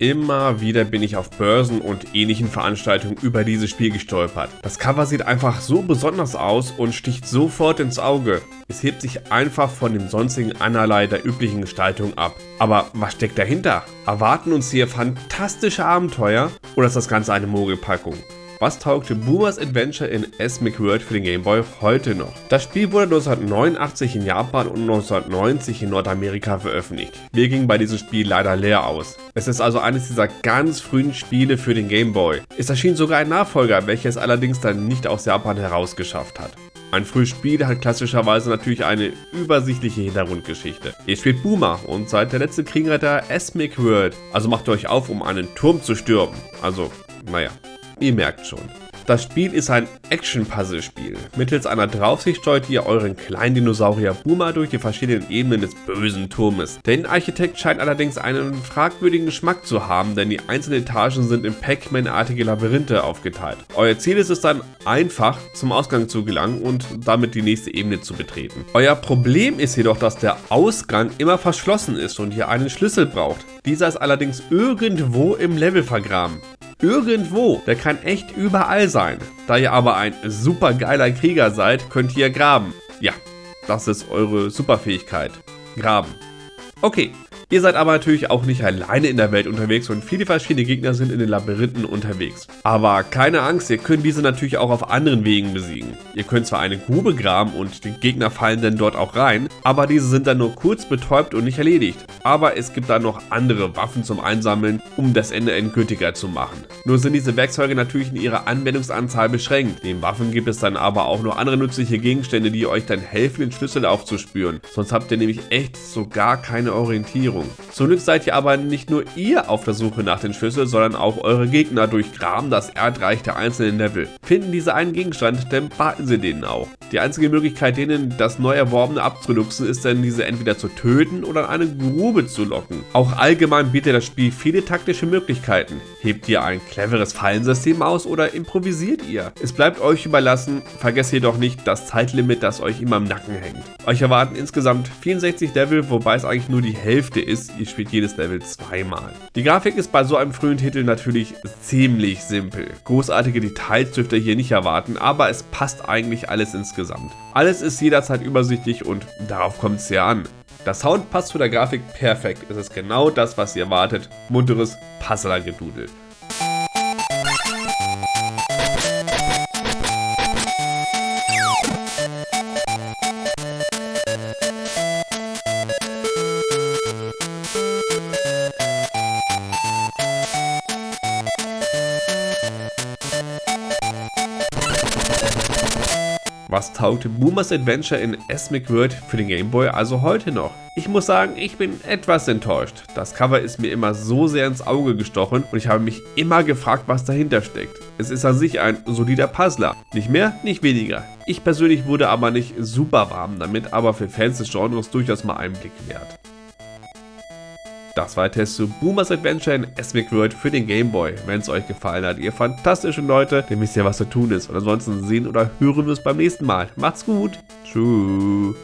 immer wieder bin ich auf Börsen und ähnlichen Veranstaltungen über dieses Spiel gestolpert. Das Cover sieht einfach so besonders aus und sticht sofort ins Auge. Es hebt sich einfach von dem sonstigen einerlei der üblichen Gestaltung ab. Aber was steckt dahinter? Erwarten uns hier fantastische Abenteuer oder ist das Ganze eine Mogelpackung? Was taugte Boomers Adventure in Esmic World für den Game Boy heute noch? Das Spiel wurde 1989 in Japan und 1990 in Nordamerika veröffentlicht. Wir gingen bei diesem Spiel leider leer aus. Es ist also eines dieser ganz frühen Spiele für den Game Boy. Es erschien sogar ein Nachfolger, welches allerdings dann nicht aus Japan herausgeschafft hat. Ein frühes Spiel hat klassischerweise natürlich eine übersichtliche Hintergrundgeschichte. Ihr spielt Boomer und seid der letzte Krieger der Esmic World, also macht euch auf, um einen Turm zu stürmen. Also, naja, Ihr merkt schon. Das Spiel ist ein Action-Puzzle-Spiel. Mittels einer Draufsicht steuert ihr euren kleinen Dinosaurier Boomer durch die verschiedenen Ebenen des bösen Turmes. Der Innenarchitekt scheint allerdings einen fragwürdigen Geschmack zu haben, denn die einzelnen Etagen sind in Pac-Man-artige Labyrinthe aufgeteilt. Euer Ziel ist es dann einfach, zum Ausgang zu gelangen und damit die nächste Ebene zu betreten. Euer Problem ist jedoch, dass der Ausgang immer verschlossen ist und ihr einen Schlüssel braucht. Dieser ist allerdings irgendwo im Level vergraben irgendwo. Der kann echt überall sein. Da ihr aber ein super geiler Krieger seid, könnt ihr graben. Ja, das ist eure Superfähigkeit. Graben. Okay, Ihr seid aber natürlich auch nicht alleine in der Welt unterwegs und viele verschiedene Gegner sind in den Labyrinthen unterwegs. Aber keine Angst, ihr könnt diese natürlich auch auf anderen Wegen besiegen. Ihr könnt zwar eine Grube graben und die Gegner fallen dann dort auch rein, aber diese sind dann nur kurz betäubt und nicht erledigt. Aber es gibt dann noch andere Waffen zum Einsammeln, um das Ende endgültiger zu machen. Nur sind diese Werkzeuge natürlich in ihrer Anwendungsanzahl beschränkt. Neben Waffen gibt es dann aber auch noch andere nützliche Gegenstände, die euch dann helfen, den Schlüssel aufzuspüren. Sonst habt ihr nämlich echt so gar keine Orientierung. Umgebung. Zum Glück seid ihr aber nicht nur ihr auf der Suche nach den Schlüsseln, sondern auch eure Gegner durchgraben das Erdreich der einzelnen Level. Finden diese einen Gegenstand, dann baten sie denen auch. Die einzige Möglichkeit, denen das neu erworbene abzuluxen, ist dann diese entweder zu töten oder in eine Grube zu locken. Auch allgemein bietet das Spiel viele taktische Möglichkeiten. Hebt ihr ein cleveres Fallensystem aus oder improvisiert ihr? Es bleibt euch überlassen, vergesst jedoch nicht das Zeitlimit, das euch immer im Nacken hängt. Euch erwarten insgesamt 64 Level, wobei es eigentlich nur die Hälfte ist, ihr spielt jedes Level zweimal. Die Grafik ist bei so einem frühen Titel natürlich ziemlich simpel. Großartige Details dürft ihr hier nicht erwarten, aber es passt eigentlich alles insgesamt. Alles ist jederzeit übersichtlich und darauf kommt es ja an. Der Sound passt zu der Grafik perfekt, es ist genau das, was ihr erwartet, munteres Puzzler-Gedudel. Was taugte Boomers Adventure in Esmic World für den Game Boy also heute noch? Ich muss sagen, ich bin etwas enttäuscht. Das Cover ist mir immer so sehr ins Auge gestochen und ich habe mich immer gefragt, was dahinter steckt. Es ist an sich ein solider Puzzler. Nicht mehr, nicht weniger. Ich persönlich wurde aber nicht super warm damit, aber für Fans des Genres durchaus mal einen Blick wert. Das war der Test zu Boomers Adventure in Esmic World für den Game Boy. Wenn es euch gefallen hat, ihr fantastischen Leute, dann wisst ihr, was zu tun ist. Und ansonsten sehen oder hören wir es beim nächsten Mal. Macht's gut. Tschüss.